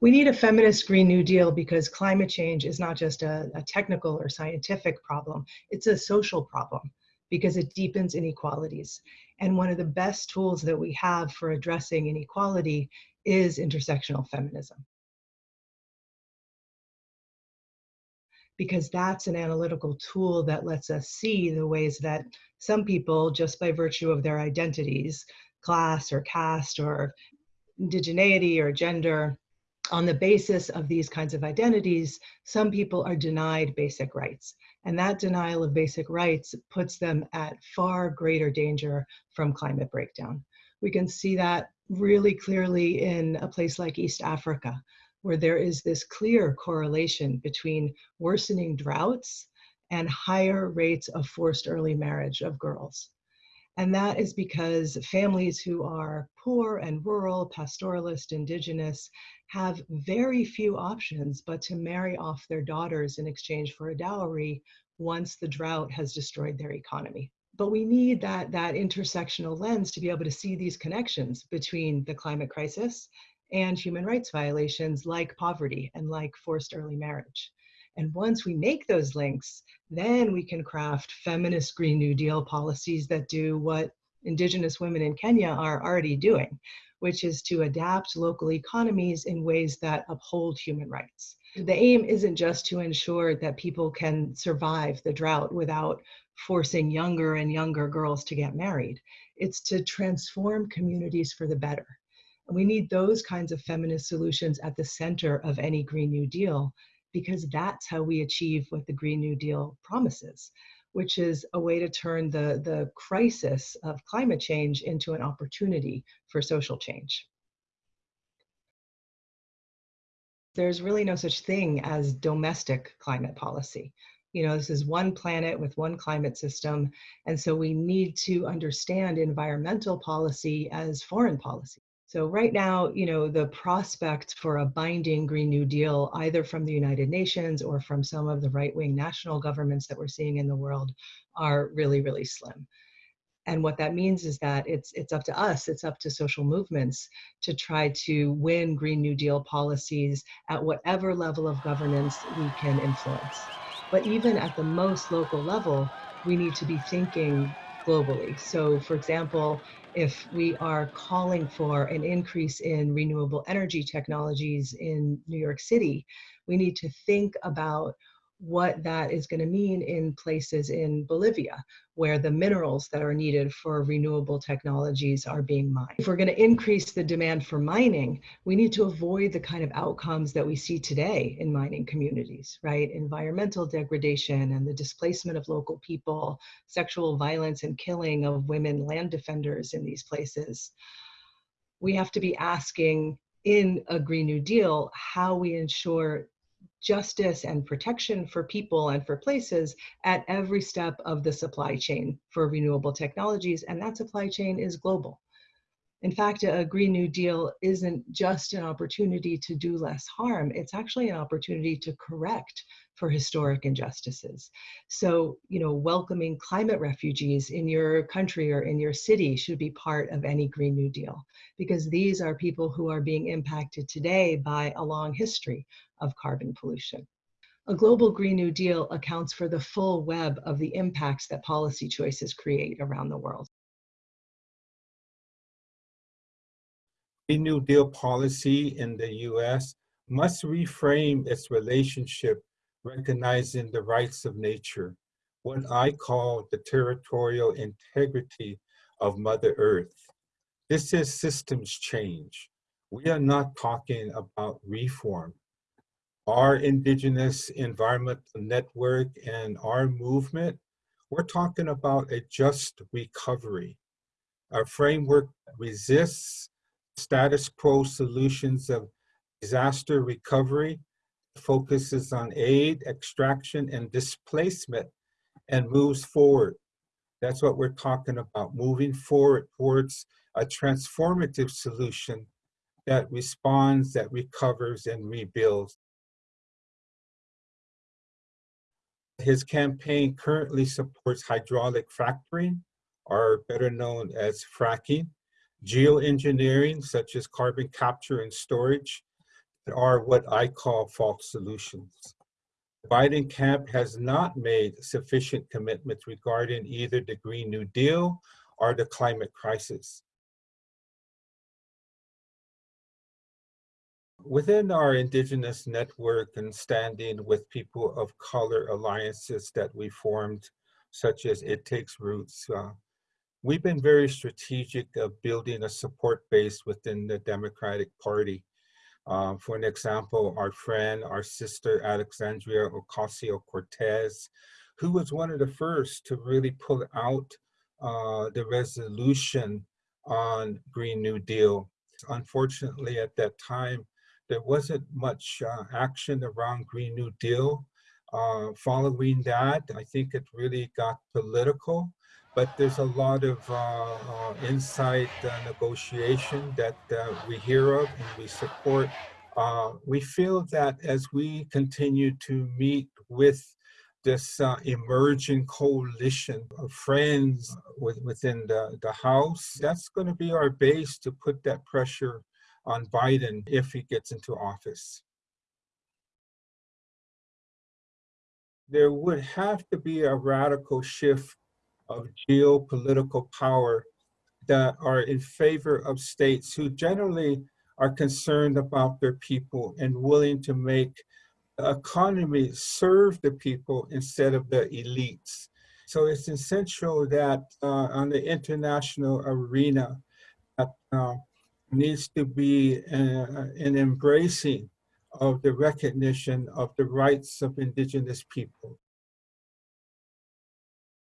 We need a feminist Green New Deal because climate change is not just a, a technical or scientific problem, it's a social problem because it deepens inequalities. And one of the best tools that we have for addressing inequality is intersectional feminism. Because that's an analytical tool that lets us see the ways that some people, just by virtue of their identities, class or caste or indigeneity or gender, on the basis of these kinds of identities, some people are denied basic rights. And that denial of basic rights puts them at far greater danger from climate breakdown. We can see that really clearly in a place like East Africa, where there is this clear correlation between worsening droughts and higher rates of forced early marriage of girls. And that is because families who are poor and rural, pastoralist, indigenous, have very few options but to marry off their daughters in exchange for a dowry once the drought has destroyed their economy. But we need that, that intersectional lens to be able to see these connections between the climate crisis and human rights violations like poverty and like forced early marriage. And once we make those links, then we can craft feminist Green New Deal policies that do what Indigenous women in Kenya are already doing, which is to adapt local economies in ways that uphold human rights. The aim isn't just to ensure that people can survive the drought without forcing younger and younger girls to get married. It's to transform communities for the better. And we need those kinds of feminist solutions at the center of any Green New Deal because that's how we achieve what the Green New Deal promises, which is a way to turn the, the crisis of climate change into an opportunity for social change. There's really no such thing as domestic climate policy. You know, this is one planet with one climate system, and so we need to understand environmental policy as foreign policy. So right now, you know, the prospect for a binding Green New Deal, either from the United Nations or from some of the right-wing national governments that we're seeing in the world, are really, really slim. And what that means is that it's it's up to us, it's up to social movements to try to win Green New Deal policies at whatever level of governance we can influence. But even at the most local level, we need to be thinking globally. So for example, if we are calling for an increase in renewable energy technologies in New York City, we need to think about what that is going to mean in places in Bolivia, where the minerals that are needed for renewable technologies are being mined. If we're going to increase the demand for mining, we need to avoid the kind of outcomes that we see today in mining communities, right? Environmental degradation and the displacement of local people, sexual violence and killing of women land defenders in these places. We have to be asking in a Green New Deal how we ensure justice and protection for people and for places at every step of the supply chain for renewable technologies, and that supply chain is global. In fact, a Green New Deal isn't just an opportunity to do less harm, it's actually an opportunity to correct for historic injustices. So, you know, welcoming climate refugees in your country or in your city should be part of any Green New Deal, because these are people who are being impacted today by a long history of carbon pollution. A global Green New Deal accounts for the full web of the impacts that policy choices create around the world. Green New Deal policy in the US must reframe its relationship recognizing the rights of nature, what I call the territorial integrity of Mother Earth. This is systems change. We are not talking about reform. Our Indigenous Environmental Network and our movement, we're talking about a just recovery. Our framework resists status quo solutions of disaster recovery, focuses on aid, extraction, and displacement, and moves forward. That's what we're talking about, moving forward towards a transformative solution that responds, that recovers, and rebuilds. His campaign currently supports hydraulic fracturing, or better known as fracking, geoengineering, such as carbon capture and storage, are what I call false solutions. The Biden camp has not made sufficient commitments regarding either the Green New Deal or the climate crisis. Within our Indigenous network and standing with people of color alliances that we formed, such as It Takes Roots, uh, we've been very strategic of building a support base within the Democratic Party. Uh, for an example, our friend, our sister, Alexandria Ocasio-Cortez, who was one of the first to really pull out uh, the resolution on Green New Deal. Unfortunately, at that time, there wasn't much uh, action around Green New Deal. Uh, following that, I think it really got political, but there's a lot of uh, uh, inside uh, negotiation that uh, we hear of and we support. We feel that as we continue to meet with this uh, emerging coalition of friends with, within the, the House, that's going to be our base to put that pressure on Biden if he gets into office. There would have to be a radical shift of geopolitical power that are in favor of states who generally are concerned about their people and willing to make the economy serve the people instead of the elites. So it's essential that uh, on the international arena, that uh, needs to be uh, an embracing of the recognition of the rights of indigenous people.